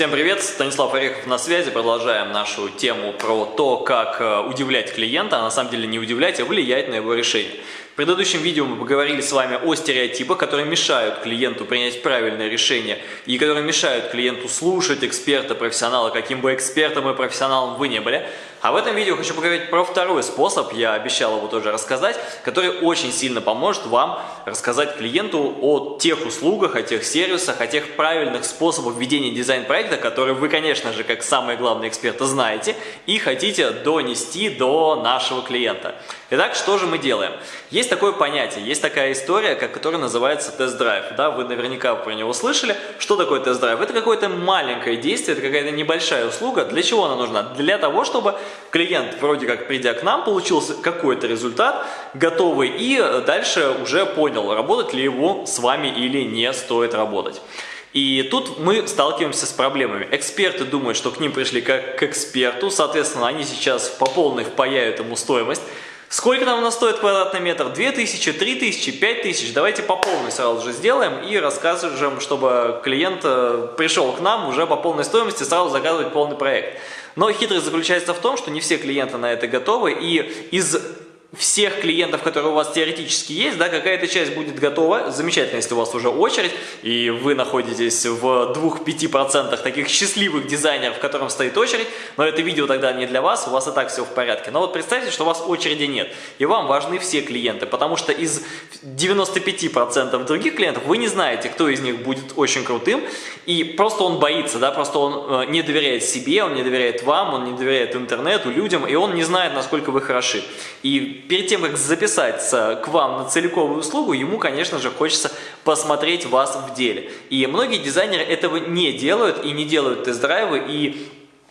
Всем привет, Станислав Орехов на связи. Продолжаем нашу тему про то, как э, удивлять клиента, а на самом деле не удивлять, а влиять на его решение. В предыдущем видео мы поговорили с вами о стереотипах, которые мешают клиенту принять правильное решение и которые мешают клиенту слушать эксперта, профессионала, каким бы экспертом и профессионалом вы не были. А в этом видео хочу поговорить про второй способ, я обещал его тоже рассказать, который очень сильно поможет вам рассказать клиенту о тех услугах, о тех сервисах, о тех правильных способах ведения дизайн-проекта, которые вы, конечно же, как самые главные эксперты знаете и хотите донести до нашего клиента. Итак, что же мы делаем? Есть такое понятие, есть такая история, которая называется тест-драйв. Да, вы наверняка про него слышали. Что такое тест-драйв? Это какое-то маленькое действие, это какая-то небольшая услуга. Для чего она нужна? Для того, чтобы клиент, вроде как придя к нам, получил какой-то результат готовый и дальше уже понял, работать ли его с вами или не стоит работать. И тут мы сталкиваемся с проблемами. Эксперты думают, что к ним пришли как к эксперту, соответственно, они сейчас по полной впаяют ему стоимость. Сколько нам у нас стоит квадратный метр? 2000, 3000, 5000. Давайте по полной сразу же сделаем и расскажем, чтобы клиент э, пришел к нам уже по полной стоимости сразу заказывать полный проект. Но хитрость заключается в том, что не все клиенты на это готовы и из всех клиентов, которые у вас теоретически есть, да, какая-то часть будет готова. Замечательно, если у вас уже очередь, и вы находитесь в 2-5% таких счастливых дизайнеров, в котором стоит очередь, но это видео тогда не для вас, у вас и так все в порядке. Но вот представьте, что у вас очереди нет, и вам важны все клиенты, потому что из 95% других клиентов вы не знаете, кто из них будет очень крутым, и просто он боится, да, просто он э, не доверяет себе, он не доверяет вам, он не доверяет интернету, людям, и он не знает, насколько вы хороши. И перед тем, как записаться к вам на целиковую услугу, ему, конечно же, хочется посмотреть вас в деле. И многие дизайнеры этого не делают и не делают тест-драйвы, и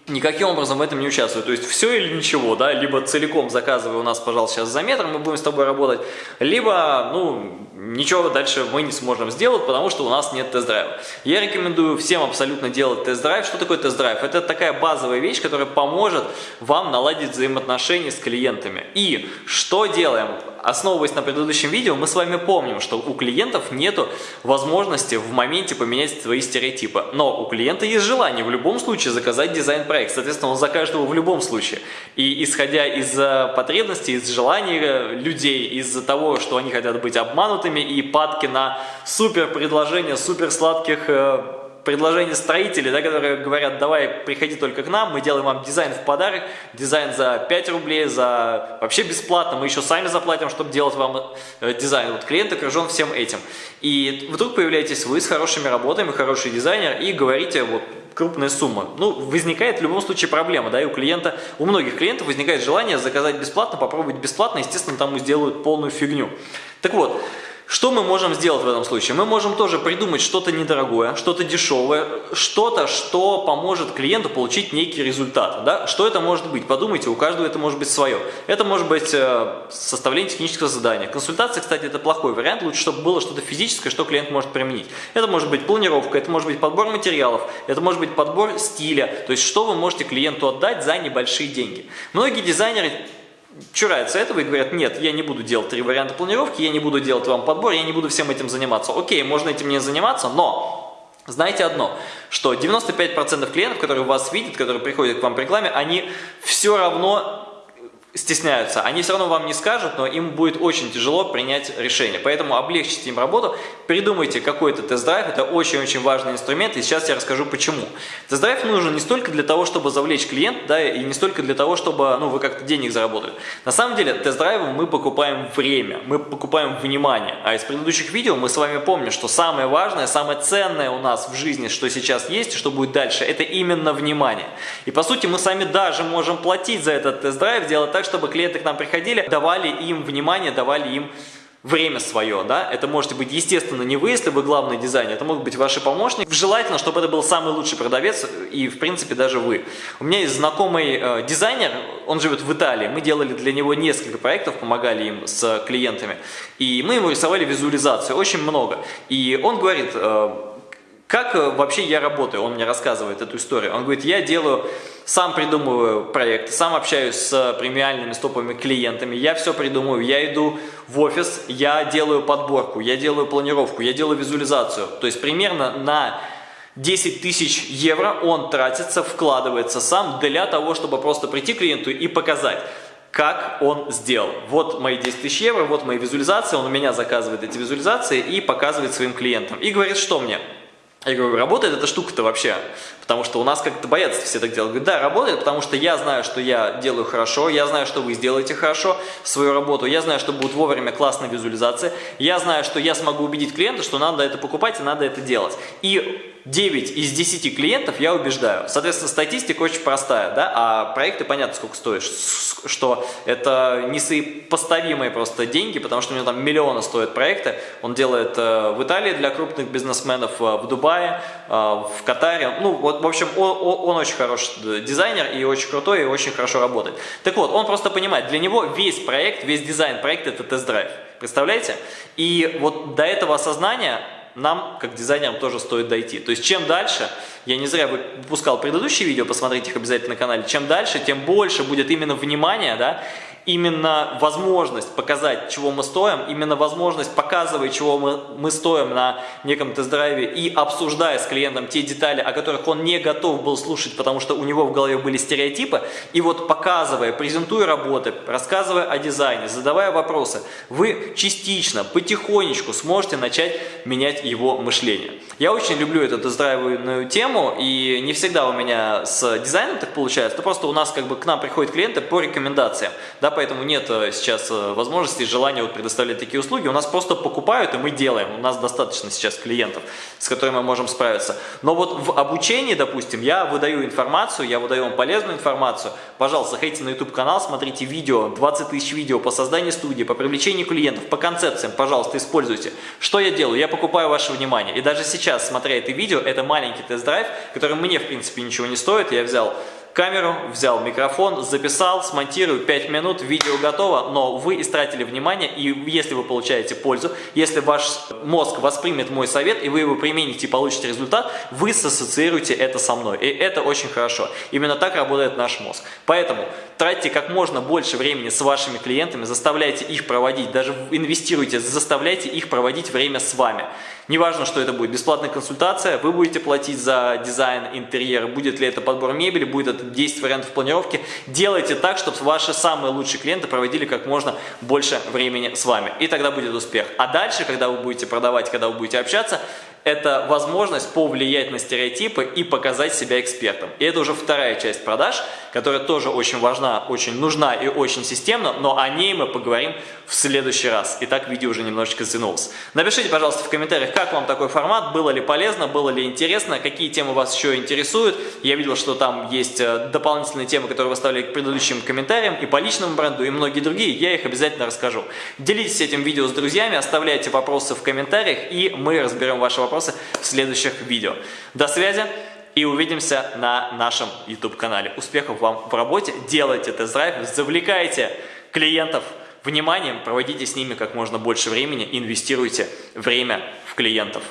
никаким образом в этом не участвуют. То есть все или ничего, да, либо целиком заказывай у нас, пожалуйста, сейчас за метр, мы будем с тобой работать, либо, ну, ничего дальше мы не сможем сделать, потому что у нас нет тест-драйва. Я рекомендую всем абсолютно делать тест-драйв. Что такое тест-драйв? Это такая базовая вещь, которая поможет вам наладить взаимоотношения с клиентами. И что делаем? основываясь на предыдущем видео, мы с вами помним, что у клиентов нет возможности в моменте поменять свои стереотипы. Но у клиента есть желание в любом случае заказать дизайн-проект. Соответственно, он закажет его в любом случае. И исходя из э, потребностей, из желаний э, людей, из-за того, что они хотят быть обманутыми и падки на супер предложения, супер сладких предложения строителей, да, которые говорят, давай, приходи только к нам, мы делаем вам дизайн в подарок, дизайн за 5 рублей, за вообще бесплатно, мы еще сами заплатим, чтобы делать вам э, дизайн. Вот клиент окружен всем этим. И вдруг появляетесь вы с хорошими работами, хороший дизайнер, и говорите, вот, крупная сумма. Ну, возникает в любом случае проблема, да, и у клиента, у многих клиентов возникает желание заказать бесплатно, попробовать бесплатно, естественно, там сделают полную фигню. Так вот, что мы можем сделать в этом случае? Мы можем тоже придумать что-то недорогое, что-то дешевое, что-то, что поможет клиенту получить некий результат. Да? Что это может быть? Подумайте, у каждого это может быть свое. Это может быть э, составление технического задания. Консультация, кстати, это плохой вариант. Лучше, чтобы было что-то физическое, что клиент может применить. Это может быть планировка, это может быть подбор материалов, это может быть подбор стиля. То есть, что вы можете клиенту отдать за небольшие деньги. Многие дизайнеры чураются этого и говорят, нет, я не буду делать три варианта планировки, я не буду делать вам подбор, я не буду всем этим заниматься. Окей, можно этим не заниматься, но знаете одно, что 95% клиентов, которые вас видят, которые приходят к вам в рекламе, они все равно стесняются, они все равно вам не скажут, но им будет очень тяжело принять решение. Поэтому облегчите им работу, придумайте какой-то тест-драйв, это очень-очень важный инструмент, и сейчас я расскажу почему. Тест-драйв нужен не столько для того, чтобы завлечь клиента, да, и не столько для того, чтобы ну, вы как-то денег заработали. На самом деле тест-драйвом мы покупаем время, мы покупаем внимание. А из предыдущих видео мы с вами помним, что самое важное, самое ценное у нас в жизни, что сейчас есть и что будет дальше, это именно внимание. И по сути мы сами даже можем платить за этот тест-драйв, делать так, чтобы клиенты к нам приходили, давали им внимание, давали им время свое, да, это можете быть, естественно, не вы, если вы главный дизайнер, это могут быть ваши помощники, желательно, чтобы это был самый лучший продавец и, в принципе, даже вы. У меня есть знакомый э, дизайнер, он живет в Италии, мы делали для него несколько проектов, помогали им с клиентами, и мы ему рисовали визуализацию, очень много, и он говорит, э, как э, вообще я работаю, он мне рассказывает эту историю, он говорит, я делаю сам придумываю проект, сам общаюсь с премиальными стоповыми клиентами, я все придумываю, я иду в офис, я делаю подборку, я делаю планировку, я делаю визуализацию. То есть примерно на 10 тысяч евро он тратится, вкладывается сам для того, чтобы просто прийти к клиенту и показать, как он сделал. Вот мои 10 тысяч евро, вот мои визуализации, он у меня заказывает эти визуализации и показывает своим клиентам. И говорит, что мне? Я говорю, работает эта штука-то вообще? Потому что у нас как-то боятся все так делать. Говорит, да, работает, потому что я знаю, что я делаю хорошо, я знаю, что вы сделаете хорошо свою работу, я знаю, что будет вовремя классная визуализация, я знаю, что я смогу убедить клиента, что надо это покупать и надо это делать. И 9 из 10 клиентов я убеждаю. Соответственно, статистика очень простая, да, а проекты понятно, сколько стоят, что это несопоставимые просто деньги, потому что у него там миллионы стоят проекты. Он делает э, в Италии для крупных бизнесменов, э, в Дубае, э, в Катаре. Ну, вот, в общем, он, он очень хороший дизайнер и очень крутой, и очень хорошо работает. Так вот, он просто понимает, для него весь проект, весь дизайн проекта – это тест-драйв. Представляете? И вот до этого осознания нам, как дизайнерам, тоже стоит дойти. То есть, чем дальше, я не зря выпускал предыдущие видео, посмотрите их обязательно на канале, чем дальше, тем больше будет именно внимания, да, именно возможность показать, чего мы стоим, именно возможность показывать, чего мы, мы стоим на неком тест-драйве и обсуждая с клиентом те детали, о которых он не готов был слушать, потому что у него в голове были стереотипы, и вот показывая, презентуя работы, рассказывая о дизайне, задавая вопросы, вы частично, потихонечку сможете начать менять его мышление. Я очень люблю эту тест-драйвную тему, и не всегда у меня с дизайном так получается, но просто у нас как бы к нам приходят клиенты по рекомендациям, да, поэтому нет э, сейчас э, возможности, желания вот предоставлять такие услуги. У нас просто покупают, и мы делаем. У нас достаточно сейчас клиентов, с которыми мы можем справиться. Но вот в обучении, допустим, я выдаю информацию, я выдаю вам полезную информацию. Пожалуйста, заходите на YouTube канал, смотрите видео, 20 тысяч видео по созданию студии, по привлечению клиентов, по концепциям, пожалуйста, используйте. Что я делаю? Я покупаю ваше внимание. И даже сейчас, смотря это видео, это маленький тест-драйв, который мне, в принципе, ничего не стоит. Я взял камеру, взял микрофон, записал, смонтирую 5 минут, видео готово, но вы истратили внимание, и если вы получаете пользу, если ваш мозг воспримет мой совет, и вы его примените и получите результат, вы сассоциируете это со мной, и это очень хорошо. Именно так работает наш мозг. Поэтому тратьте как можно больше времени с вашими клиентами, заставляйте их проводить, даже инвестируйте, заставляйте их проводить время с вами. Неважно, что это будет, бесплатная консультация, вы будете платить за дизайн интерьера, будет ли это подбор мебели, будет это 10 вариантов планировки. Делайте так, чтобы ваши самые лучшие клиенты проводили как можно больше времени с вами. И тогда будет успех. А дальше, когда вы будете продавать, когда вы будете общаться, это возможность повлиять на стереотипы и показать себя экспертом. И это уже вторая часть продаж, которая тоже очень важна, очень нужна и очень системна, но о ней мы поговорим в следующий раз. Итак, видео уже немножечко затянулось. Напишите, пожалуйста, в комментариях, как вам такой формат, было ли полезно, было ли интересно, какие темы вас еще интересуют. Я видел, что там есть э, дополнительные темы, которые вы ставили к предыдущим комментариям и по личному бренду, и многие другие, я их обязательно расскажу. Делитесь этим видео с друзьями, оставляйте вопросы в комментариях, и мы разберем ваши вопросы в следующих видео. До связи! И увидимся на нашем YouTube-канале. Успехов вам в работе, делайте тест-драйв, завлекайте клиентов вниманием, проводите с ними как можно больше времени, инвестируйте время в клиентов.